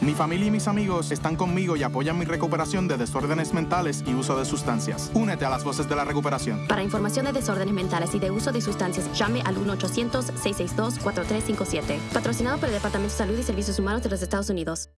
Mi familia y mis amigos están conmigo y apoyan mi recuperación de desórdenes mentales y uso de sustancias. Únete a las voces de la recuperación. Para información de desórdenes mentales y de uso de sustancias, llame al 1-800-662-4357. Patrocinado por el Departamento de Salud y Servicios Humanos de los Estados Unidos.